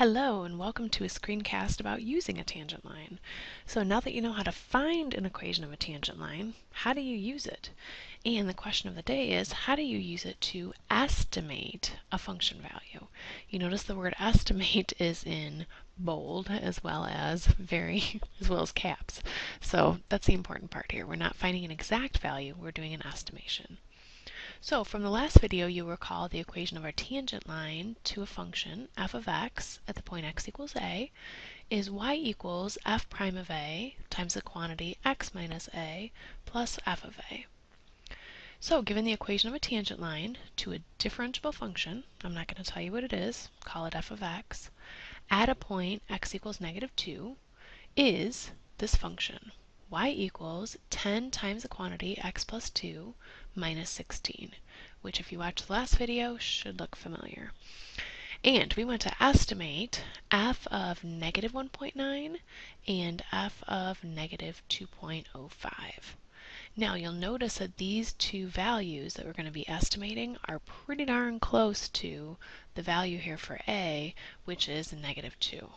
Hello and welcome to a screencast about using a tangent line. So now that you know how to find an equation of a tangent line, how do you use it? And the question of the day is, how do you use it to estimate a function value? You notice the word estimate is in bold as well as very, as well as caps. So that's the important part here. We're not finding an exact value, we're doing an estimation. So from the last video, you recall the equation of our tangent line to a function f of x at the point x equals a is y equals f prime of a times the quantity x minus a plus f of a. So given the equation of a tangent line to a differentiable function, I'm not going to tell you what it is, call it f of x, at a point x equals negative 2 is this function y equals 10 times the quantity x plus 2 minus 16, which if you watched the last video should look familiar. And we want to estimate f of negative 1.9 and f of negative 2.05. Now you'll notice that these two values that we're going to be estimating are pretty darn close to the value here for a, which is negative 2.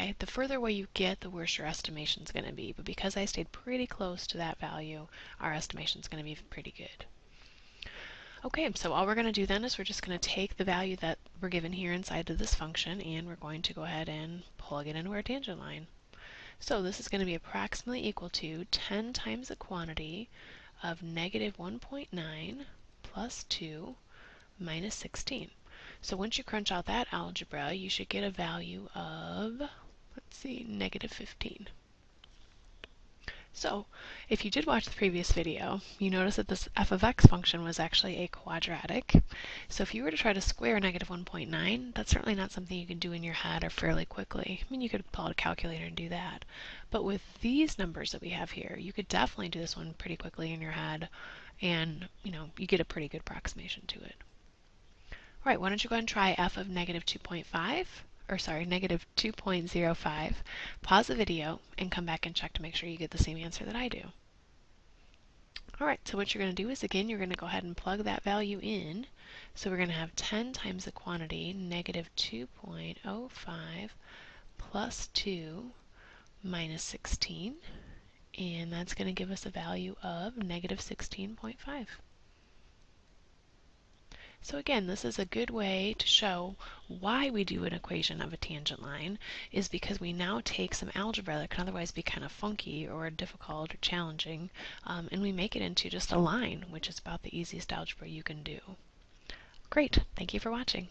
Okay, the further away you get, the worse your estimation is going to be. But because I stayed pretty close to that value, our estimation is going to be pretty good. Okay, so all we're going to do then is we're just going to take the value that we're given here inside of this function and we're going to go ahead and plug it into our tangent line. So this is going to be approximately equal to 10 times the quantity of negative 1.9 plus 2 minus 16. So once you crunch out that algebra, you should get a value of, let's see, negative 15. So if you did watch the previous video, you notice that this f of x function was actually a quadratic. So if you were to try to square negative 1.9, that's certainly not something you can do in your head or fairly quickly. I mean, you could pull out a calculator and do that. But with these numbers that we have here, you could definitely do this one pretty quickly in your head and, you know, you get a pretty good approximation to it. All right, why don't you go ahead and try f of negative 2.5, or sorry, negative 2.05. Pause the video and come back and check to make sure you get the same answer that I do. All right, so what you're going to do is, again, you're going to go ahead and plug that value in. So we're going to have 10 times the quantity, negative 2.05 plus 2 minus 16. And that's going to give us a value of negative 16.5. So again, this is a good way to show why we do an equation of a tangent line is because we now take some algebra that can otherwise be kind of funky or difficult or challenging um, and we make it into just a line, which is about the easiest algebra you can do. Great, thank you for watching.